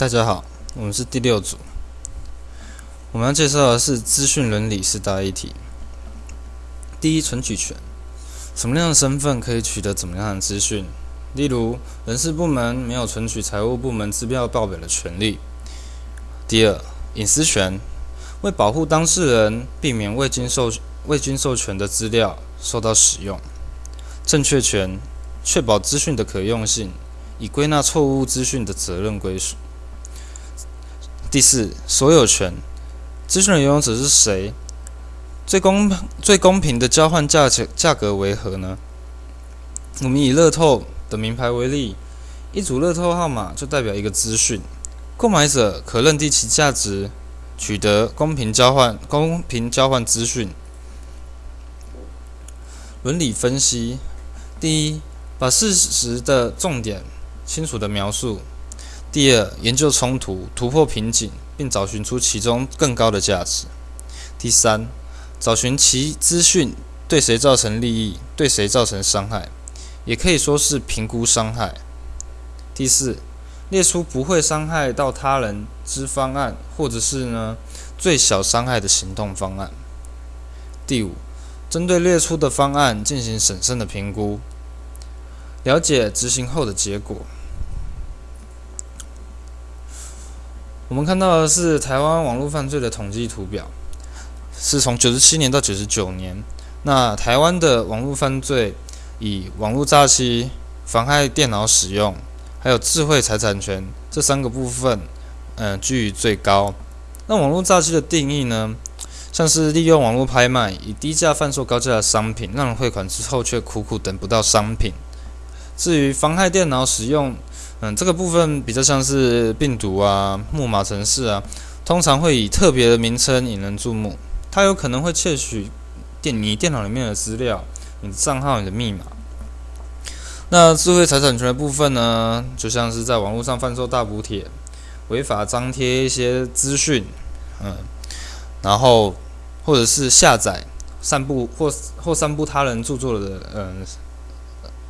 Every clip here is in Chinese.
大家好，我们是第六组。我们要介绍的是资讯伦理四大议题。第一，存取权，什么样的身份可以取得怎么样的资讯？例如，人事部门没有存取财务部门资料报表的权利。第二，隐私权，为保护当事人，避免未经授未经授权的资料受到使用。正确权，确保资讯的可用性，以归纳错误资讯的责任归属。第四，所有权，资讯的拥有者是谁？最公最公平的交换价钱价格为何呢？我们以乐透的名牌为例，一组乐透号码就代表一个资讯，购买者可认定其价值，取得公平交换公平交换资讯。伦理分析，第一，把事实的重点清楚的描述。第二，研究冲突，突破瓶颈，并找寻出其中更高的价值。第三，找寻其资讯对谁造成利益，对谁造成伤害，也可以说是评估伤害。第四，列出不会伤害到他人之方案，或者是呢最小伤害的行动方案。第五，针对列出的方案进行审慎的评估，了解执行后的结果。我们看到的是台湾网络犯罪的统计图表，是从九十七年到九十九年。那台湾的网络犯罪以网络诈欺、妨害电脑使用，还有智慧财产权这三个部分，嗯，居于最高。那网络诈欺的定义呢，像是利用网络拍卖，以低价贩售高价的商品，让人汇款之后却苦苦等不到商品。至于妨害电脑使用，嗯，这个部分比较像是病毒啊、木马程式啊，通常会以特别的名称引人注目。它有可能会窃取电你电脑里面的资料、你的账号、你的密码。那智慧财产权的部分呢，就像是在网络上贩售大补贴、违法张贴一些资讯，嗯，然后或者是下载、散布或或散布他人著作的嗯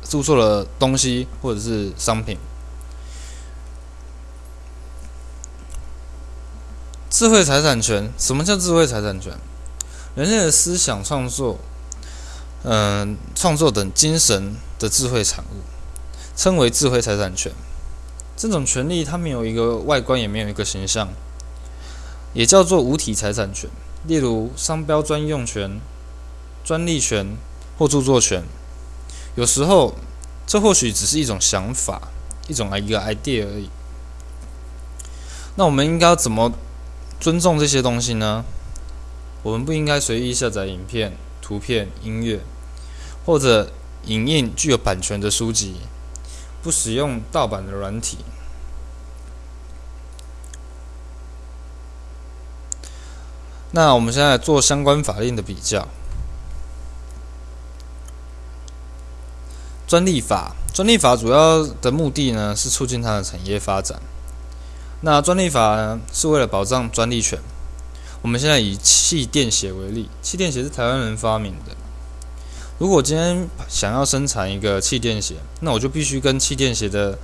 著作的东西或者是商品。智慧财产权，什么叫智慧财产权？人类的思想创作，嗯，创作等精神的智慧产物，称为智慧财产权。这种权利它没有一个外观，也没有一个形象，也叫做无体财产权。例如商标专用权、专利权或著作权。有时候，这或许只是一种想法，一种一个 idea 而已。那我们应该要怎么？尊重这些东西呢？我们不应该随意下载影片、图片、音乐，或者影印具有版权的书籍，不使用盗版的软体。那我们现在做相关法令的比较。专利法，专利法主要的目的呢是促进它的产业发展。那专利法呢，是为了保障专利权。我们现在以气垫鞋为例，气垫鞋是台湾人发明的。如果今天想要生产一个气垫鞋，那我就必须跟气垫鞋的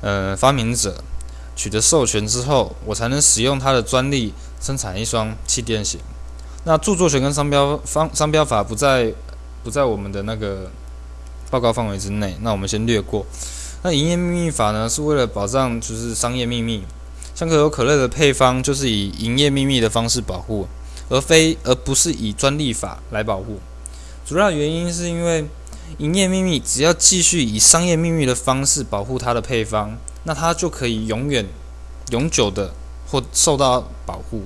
呃发明者取得授权之后，我才能使用他的专利生产一双气垫鞋。那著作权跟商标方商标法不在不在我们的那个报告范围之内，那我们先略过。那营业秘密法呢，是为了保障就是商业秘密。像可口可乐的配方就是以营业秘密的方式保护，而非而不是以专利法来保护。主要原因是因为营业秘密只要继续以商业秘密的方式保护它的配方，那它就可以永远、永久的或受到保护。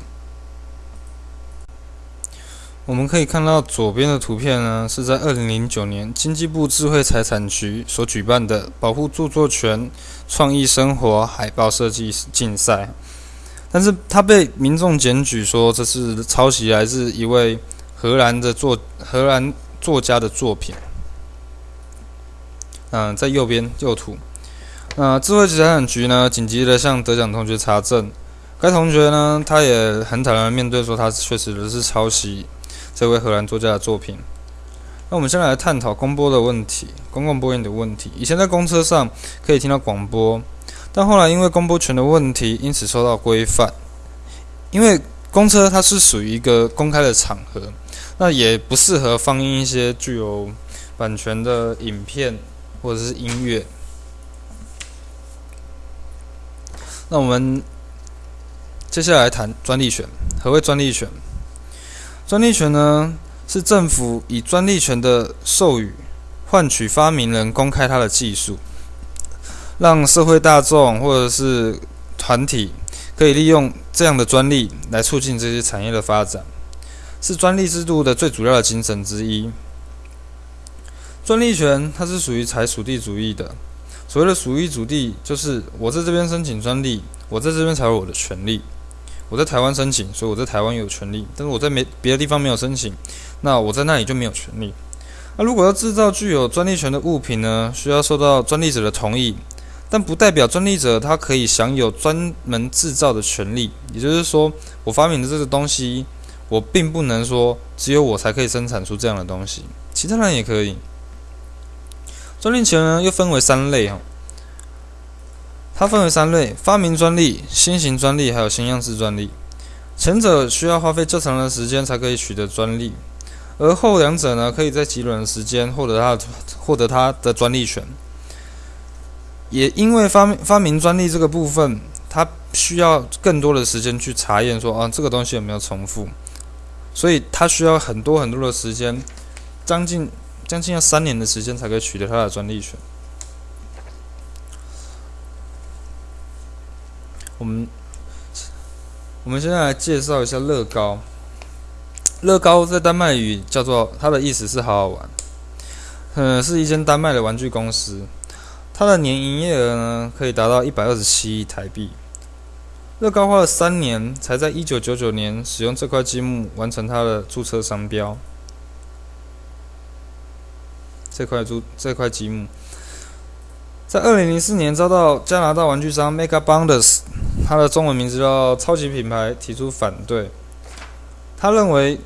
我们可以看到左边的图片呢，是在二零零九年经济部智慧财产局所举办的保护著作权创意生活海报设计竞赛，但是他被民众检举说这是抄袭来自一位荷兰的作荷兰作家的作品。嗯，在右边右图，那智慧财产局呢紧急的向得奖同学查证，该同学呢他也很坦然面对说他确实是抄袭。这位荷兰作家的作品。那我们先来探讨公播的问题，公共播音的问题。以前在公车上可以听到广播，但后来因为公播权的问题，因此受到规范。因为公车它是属于一个公开的场合，那也不适合放映一些具有版权的影片或者是音乐。那我们接下来谈专利权。何谓专利权？专利权呢，是政府以专利权的授予，换取发明人公开他的技术，让社会大众或者是团体可以利用这样的专利来促进这些产业的发展，是专利制度的最主要的精神之一。专利权它是属于采属地主义的。所谓的属地主地，就是我在这边申请专利，我在这边才有我的权利。我在台湾申请，所以我在台湾有权利，但是我在没别的地方没有申请，那我在那里就没有权利。那如果要制造具有专利权的物品呢，需要受到专利者的同意，但不代表专利者他可以享有专门制造的权利。也就是说，我发明的这个东西，我并不能说只有我才可以生产出这样的东西，其他人也可以。专利权呢，又分为三类哈。它分为三类：发明专利、新型专利，还有新样式专利。前者需要花费较长的时间才可以取得专利，而后两者呢，可以在极短的时间获得它获得它的专利权。也因为发明发明专利这个部分，它需要更多的时间去查验说啊，这个东西有没有重复，所以它需要很多很多的时间，将近。将近要三年的时间才可以取得它的专利权。我们我们现在来介绍一下乐高。乐高在丹麦语叫做，它的意思是好好玩。嗯，是一间丹麦的玩具公司。它的年营业额呢，可以达到一百二十七亿台币。乐高花了三年，才在一九九九年使用这块积木完成它的注册商标。这块珠这块积木，在二零零四年遭到加拿大玩具商 Mega Bonders，它的中文名字叫超级品牌提出反对。他认为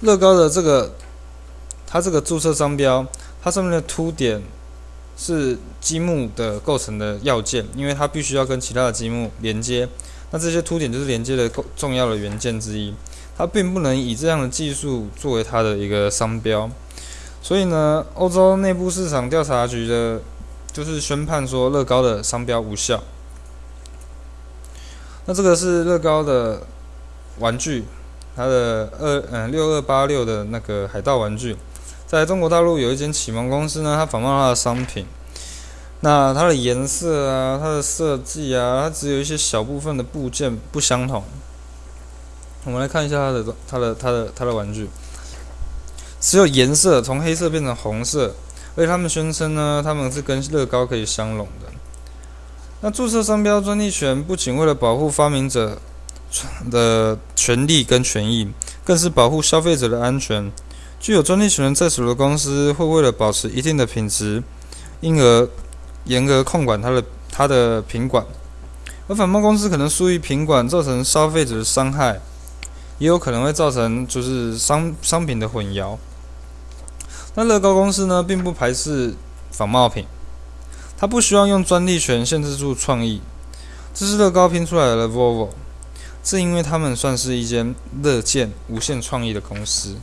乐高的这个，它这个注册商标，它上面的凸点是积木的构成的要件，因为它必须要跟其他的积木连接。那这些凸点就是连接的重要的元件之一，它并不能以这样的技术作为它的一个商标。所以呢，欧洲内部市场调查局的，就是宣判说乐高的商标无效。那这个是乐高的玩具，它的二嗯六二八六的那个海盗玩具，在中国大陆有一间启蒙公司呢，它仿冒它的商品。那它的颜色啊，它的设计啊，它只有一些小部分的部件不相同。我们来看一下它的它的它的它的玩具。只有颜色从黑色变成红色，而且他们宣称呢，他们是跟乐高可以相容的。那注册商标专利权不仅为了保护发明者的权利跟权益，更是保护消费者的安全。具有专利权在手的公司会为了保持一定的品质，因而严格控管它的它的品管，而反贸公司可能疏于品管，造成消费者的伤害，也有可能会造成就是商商品的混淆。那乐高公司呢，并不排斥仿冒品，他不需要用专利权限制住创意。这是乐高拼出来的 Volvo，是因为他们算是一间乐见无限创意的公司。